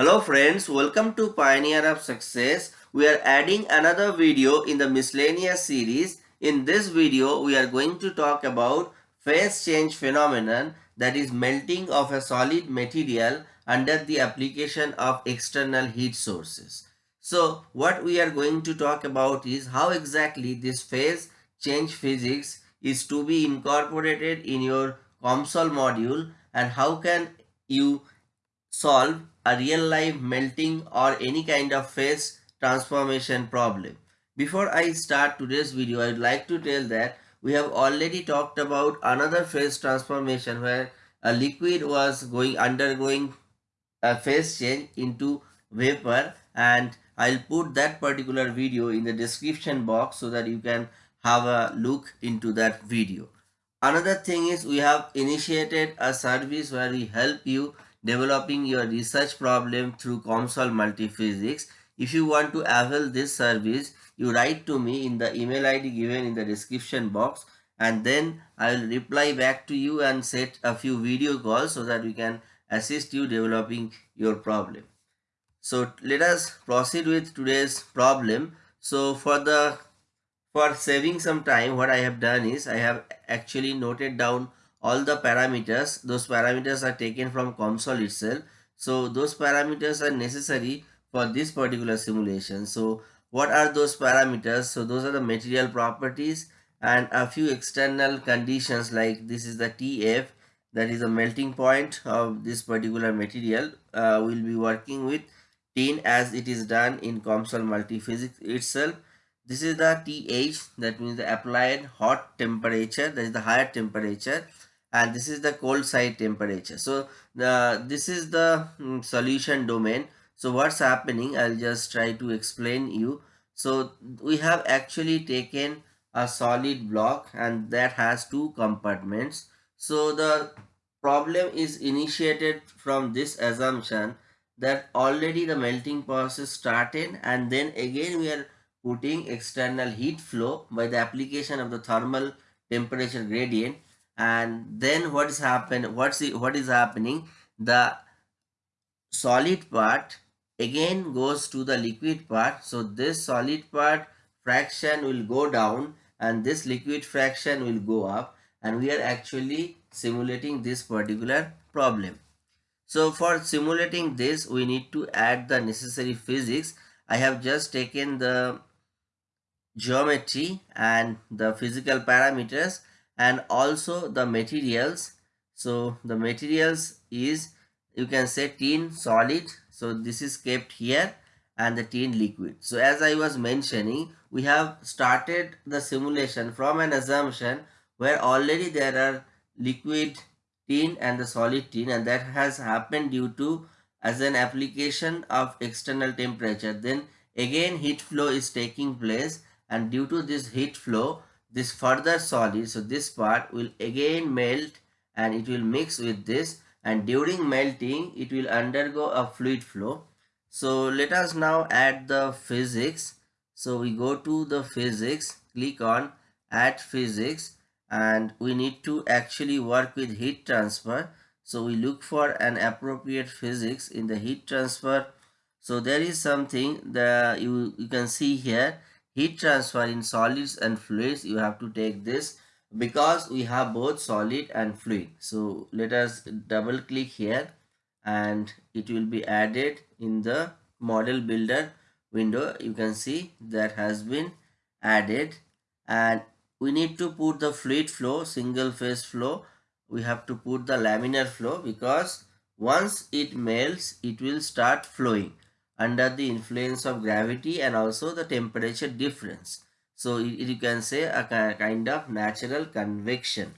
Hello friends, welcome to Pioneer of Success. We are adding another video in the miscellaneous series. In this video, we are going to talk about phase change phenomenon that is melting of a solid material under the application of external heat sources. So what we are going to talk about is how exactly this phase change physics is to be incorporated in your COMSOL module and how can you solve a real life melting or any kind of phase transformation problem. Before I start today's video, I would like to tell that we have already talked about another phase transformation where a liquid was going undergoing a phase change into vapor and I'll put that particular video in the description box so that you can have a look into that video. Another thing is we have initiated a service where we help you developing your research problem through COMSOL Multiphysics. If you want to avail this service, you write to me in the email ID given in the description box and then I will reply back to you and set a few video calls so that we can assist you developing your problem. So let us proceed with today's problem. So for the for saving some time what I have done is I have actually noted down all the parameters those parameters are taken from COMSOL itself. So those parameters are necessary for this particular simulation. So what are those parameters? So those are the material properties and a few external conditions like this is the TF that is the melting point of this particular material uh, we'll be working with tin as it is done in COMSOL multiphysics itself. This is the TH that means the applied hot temperature that is the higher temperature and this is the cold side temperature. So this is the um, solution domain. So what's happening? I'll just try to explain you. So we have actually taken a solid block and that has two compartments. So the problem is initiated from this assumption that already the melting process started and then again we are putting external heat flow by the application of the thermal temperature gradient and then what is happen what's the, what is happening? The solid part again goes to the liquid part. So this solid part fraction will go down and this liquid fraction will go up. And we are actually simulating this particular problem. So for simulating this we need to add the necessary physics. I have just taken the geometry and the physical parameters and also the materials. So the materials is you can say tin solid. So this is kept here and the tin liquid. So as i was mentioning we have started the simulation from an assumption where already there are liquid tin and the solid tin and that has happened due to as an application of external temperature. Then again heat flow is taking place and due to this heat flow this further solid so this part will again melt and it will mix with this and during melting it will undergo a fluid flow. So let us now add the physics. So we go to the physics click on add physics and we need to actually work with heat transfer. So we look for an appropriate physics in the heat transfer. So there is something that you, you can see here heat transfer in solids and fluids you have to take this because we have both solid and fluid. So let us double click here and it will be added in the model builder window. You can see that has been added and we need to put the fluid flow single phase flow. We have to put the laminar flow because once it melts it will start flowing under the influence of gravity and also the temperature difference. So you can say a kind of natural convection.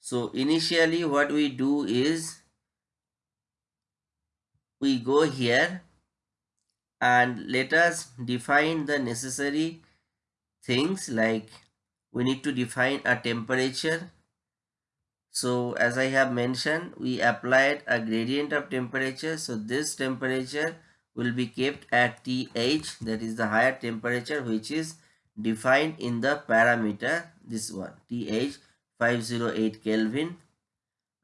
So initially what we do is we go here and let us define the necessary things like we need to define a temperature so as i have mentioned we applied a gradient of temperature so this temperature will be kept at TH that is the higher temperature which is defined in the parameter this one TH 508 Kelvin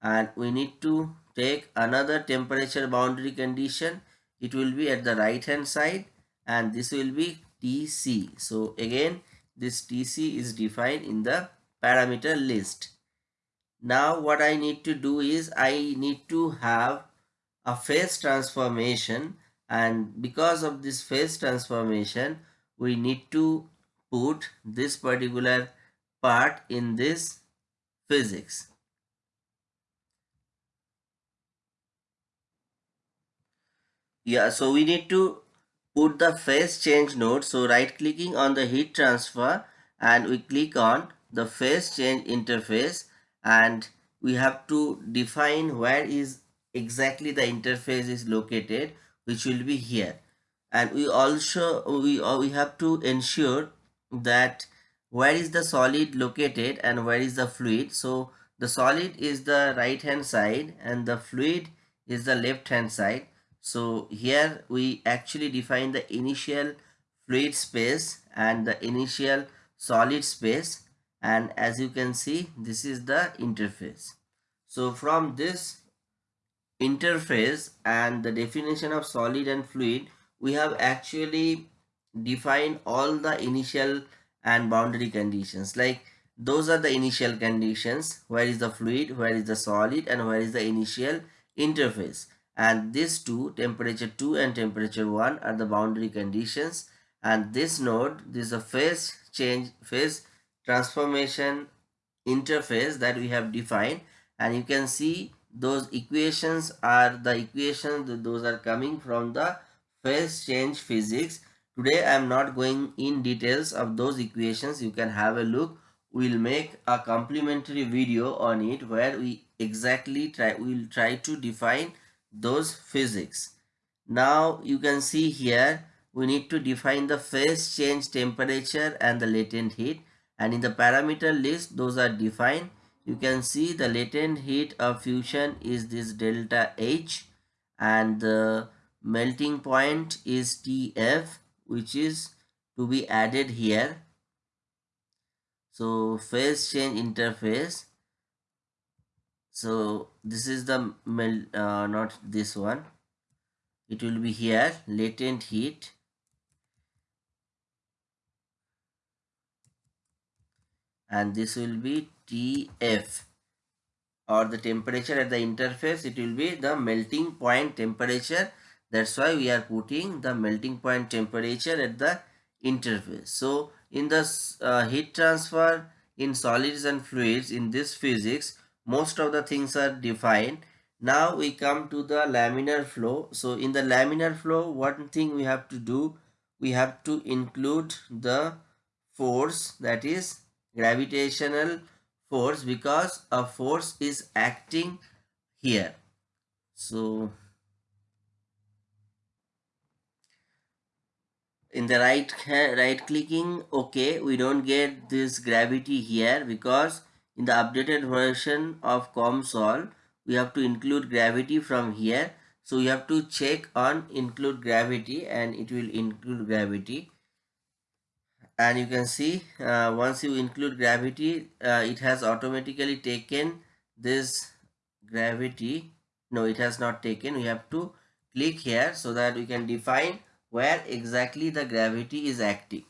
and we need to take another temperature boundary condition it will be at the right hand side and this will be TC. So again this TC is defined in the parameter list. Now what I need to do is I need to have a phase transformation and because of this phase transformation we need to put this particular part in this physics. Yeah, so we need to put the phase change node. So right clicking on the heat transfer and we click on the phase change interface and we have to define where is exactly the interface is located which will be here. And we also we, uh, we have to ensure that where is the solid located and where is the fluid. So the solid is the right hand side and the fluid is the left hand side. So here we actually define the initial fluid space and the initial solid space. And as you can see this is the interface. So from this interface and the definition of solid and fluid we have actually defined all the initial and boundary conditions. Like those are the initial conditions. Where is the fluid? Where is the solid? And where is the initial interface? And these two temperature 2 and temperature 1 are the boundary conditions. And this node this is a phase change phase transformation interface that we have defined. And you can see those equations are the equations those are coming from the phase change physics. Today i am not going in details of those equations. You can have a look. We'll make a complementary video on it where we exactly try we'll try to define those physics. Now you can see here we need to define the phase change temperature and the latent heat. And in the parameter list those are defined you can see the latent heat of fusion is this delta H and the melting point is TF which is to be added here. So phase change interface. So this is the melt, uh, not this one. It will be here latent heat and this will be TF or the temperature at the interface it will be the melting point temperature. That's why we are putting the melting point temperature at the interface. So in the uh, heat transfer in solids and fluids in this physics most of the things are defined. Now we come to the laminar flow. So in the laminar flow one thing we have to do we have to include the force that is gravitational force because a force is acting here. So in the right right clicking okay we don't get this gravity here because in the updated version of COMSOL we have to include gravity from here so you have to check on include gravity and it will include gravity and you can see uh, once you include gravity uh, it has automatically taken this gravity. No it has not taken. We have to click here so that we can define where exactly the gravity is acting.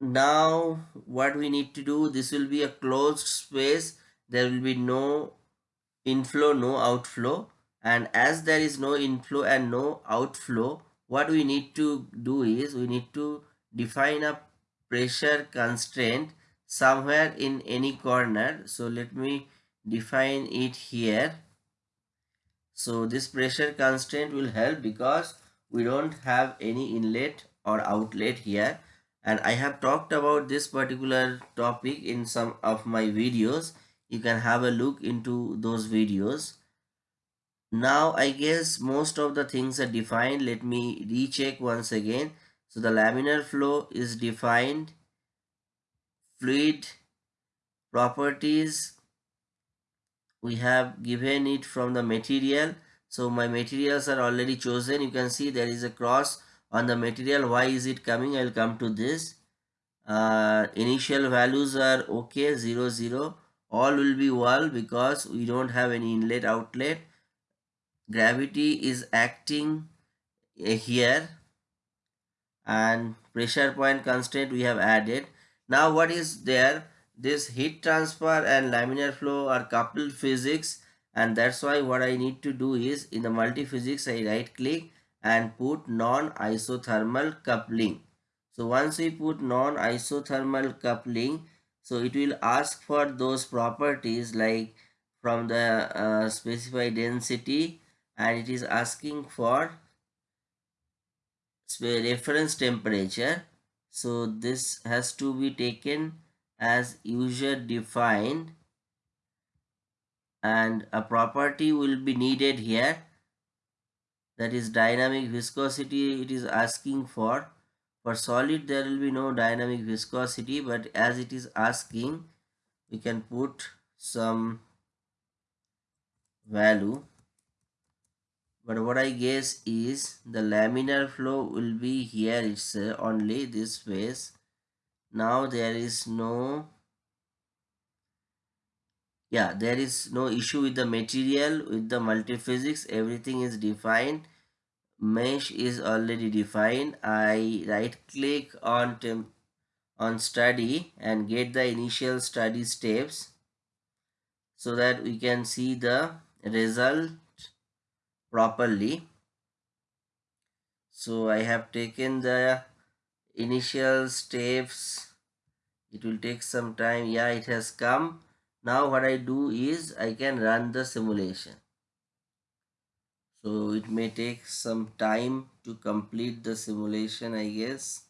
Now what we need to do this will be a closed space. There will be no inflow no outflow. And as there is no inflow and no outflow what we need to do is we need to define a pressure constraint somewhere in any corner. So let me define it here. So this pressure constraint will help because we don't have any inlet or outlet here. And I have talked about this particular topic in some of my videos. You can have a look into those videos. Now I guess most of the things are defined. Let me recheck once again so the laminar flow is defined. Fluid properties we have given it from the material. So my materials are already chosen. You can see there is a cross on the material. Why is it coming? I'll come to this. Uh, initial values are okay 0 0 all will be wall because we don't have any inlet outlet gravity is acting here and pressure point constant we have added. Now what is there? This heat transfer and laminar flow are coupled physics and that's why what I need to do is in the multi-physics I right click and put non-isothermal coupling. So once we put non-isothermal coupling so it will ask for those properties like from the uh, specified density and it is asking for reference temperature. So this has to be taken as user defined. And a property will be needed here. That is dynamic viscosity it is asking for. For solid there will be no dynamic viscosity but as it is asking we can put some value but what I guess is the laminar flow will be here it's only this phase. Now there is no yeah there is no issue with the material with the multiphysics everything is defined. Mesh is already defined. I right click on temp on study and get the initial study steps so that we can see the result properly. So I have taken the initial steps. It will take some time. Yeah it has come. Now what I do is I can run the simulation. So it may take some time to complete the simulation I guess.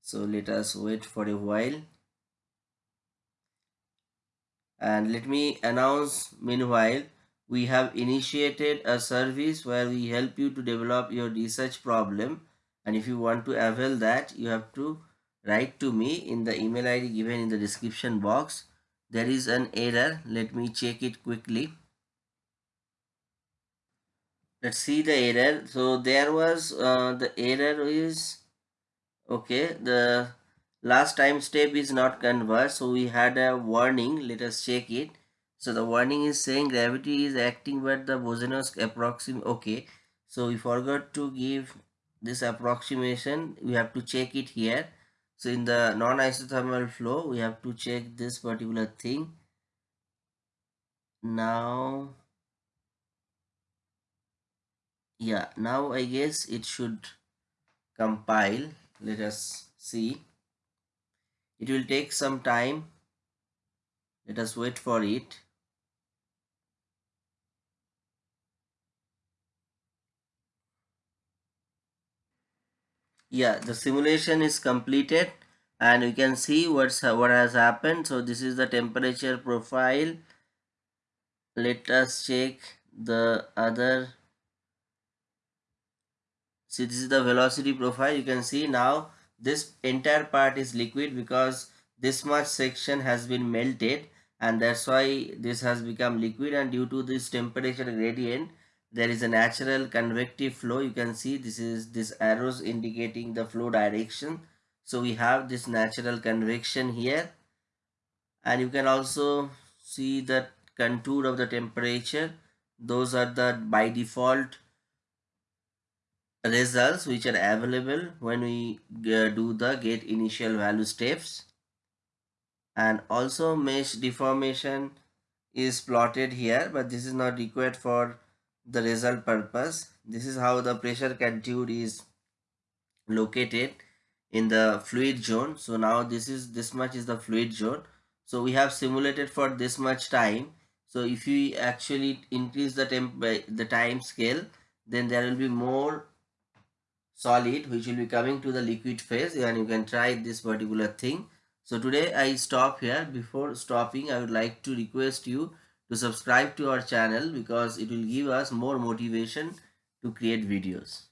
So let us wait for a while. And let me announce meanwhile we have initiated a service where we help you to develop your research problem. And if you want to avail that you have to write to me in the email id given in the description box. There is an error. Let me check it quickly. Let's see the error. So there was uh, the error is okay the last time step is not converged. So we had a warning. Let us check it so the warning is saying gravity is acting but the Boussinesq approximate. Okay. So we forgot to give this approximation. We have to check it here. So in the non-isothermal flow, we have to check this particular thing. Now, yeah, now I guess it should compile. Let us see. It will take some time. Let us wait for it. Yeah the simulation is completed and you can see what's what has happened. So this is the temperature profile. Let us check the other. See this is the velocity profile. You can see now this entire part is liquid because this much section has been melted and that's why this has become liquid and due to this temperature gradient there is a natural convective flow. You can see this is this arrows indicating the flow direction. So we have this natural convection here. And you can also see the contour of the temperature. Those are the by default results which are available when we uh, do the get initial value steps. And also mesh deformation is plotted here but this is not required for the result purpose. This is how the pressure contour is located in the fluid zone. So now this is this much is the fluid zone. So we have simulated for this much time. So if we actually increase the temp the time scale, then there will be more solid which will be coming to the liquid phase and you can try this particular thing. So today I stop here. Before stopping, I would like to request you to subscribe to our channel because it will give us more motivation to create videos.